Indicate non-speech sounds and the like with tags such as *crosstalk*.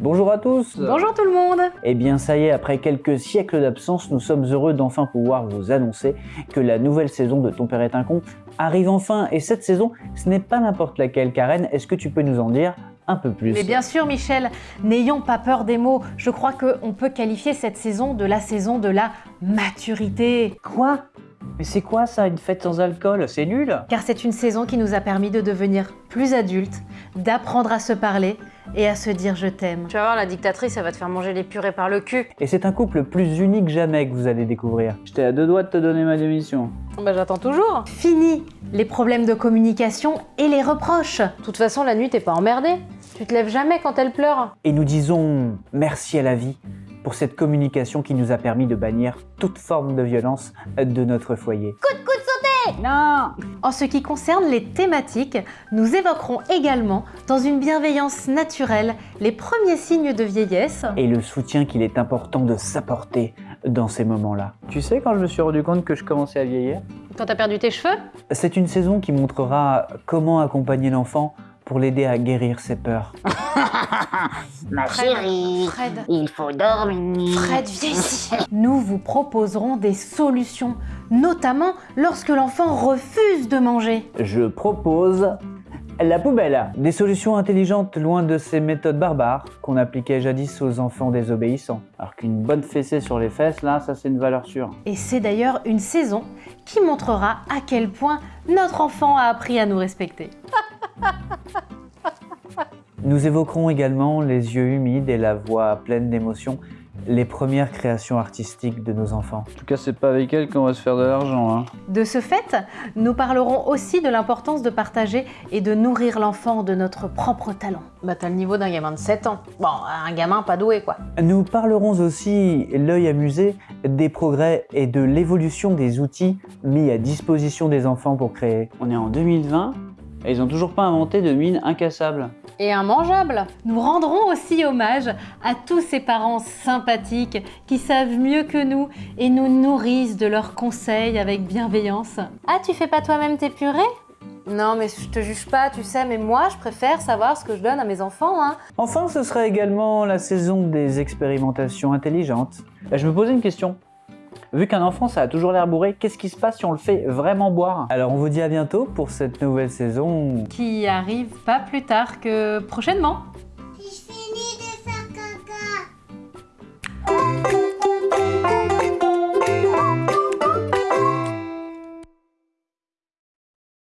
Bonjour à tous Bonjour tout le monde Eh bien ça y est, après quelques siècles d'absence, nous sommes heureux d'enfin pouvoir vous annoncer que la nouvelle saison de Ton Père est un con arrive enfin. Et cette saison, ce n'est pas n'importe laquelle. Karen, est-ce que tu peux nous en dire un peu plus? Mais bien sûr Michel, n'ayons pas peur des mots. Je crois qu'on peut qualifier cette saison de la saison de la maturité. Quoi? Mais c'est quoi ça, une fête sans alcool? C'est nul Car c'est une saison qui nous a permis de devenir plus adultes, d'apprendre à se parler et à se dire je t'aime. Tu vas voir, la dictatrice, elle va te faire manger les purées par le cul. Et c'est un couple plus unique jamais que vous allez découvrir. J'étais à deux doigts de te donner ma démission. Bah j'attends toujours. Fini les problèmes de communication et les reproches. De toute façon, la nuit, t'es pas emmerdée. Tu te lèves jamais quand elle pleure. Et nous disons merci à la vie pour cette communication qui nous a permis de bannir toute forme de violence de notre foyer. Coup de coup de sauter Non! En ce qui concerne les thématiques, nous évoquerons également, dans une bienveillance naturelle, les premiers signes de vieillesse. Et le soutien qu'il est important de s'apporter dans ces moments-là. Tu sais quand je me suis rendu compte que je commençais à vieillir? Quand t'as perdu tes cheveux? C'est une saison qui montrera comment accompagner l'enfant pour l'aider à guérir ses peurs. *laughs* Ma chérie, Fred. il faut dormir. Fred, viens ici Nous vous proposerons des solutions, notamment lorsque l'enfant refuse de manger. Je propose la poubelle. Des solutions intelligentes loin de ces méthodes barbares qu'on appliquait jadis aux enfants désobéissants. Alors qu'une bonne fessée sur les fesses, là, ça c'est une valeur sûre. Et c'est d'ailleurs une saison qui montrera à quel point notre enfant a appris à nous respecter. *laughs* Nous évoquerons également les yeux humides et la voix pleine d'émotion, les premières créations artistiques de nos enfants. En tout cas, c'est pas avec elles qu'on va se faire de l'argent. Hein. De ce fait, nous parlerons aussi de l'importance de partager et de nourrir l'enfant de notre propre talent. Bah t'as le niveau d'un gamin de 7 ans. Bon, un gamin pas doué quoi. Nous parlerons aussi, l'œil amusé, des progrès et de l'évolution des outils mis à disposition des enfants pour créer. On est en 2020 et ils ont toujours pas inventé de mine incassable. Et un mangeable Nous rendrons aussi hommage à tous ces parents sympathiques qui savent mieux que nous et nous nourrissent de leurs conseils avec bienveillance. Ah, tu fais pas toi-même tes purées? Non, mais je te juge pas, tu sais, mais moi, je préfère savoir ce que je donne à mes enfants, hein. Enfin, ce sera également la saison des expérimentations intelligentes. Bah, je me posais une question. Vu qu'un enfant, ça a toujours l'air bourré, qu'est-ce qui se passe si on le fait vraiment boire Alors, on vous dit à bientôt pour cette nouvelle saison. Qui arrive pas plus tard que prochainement.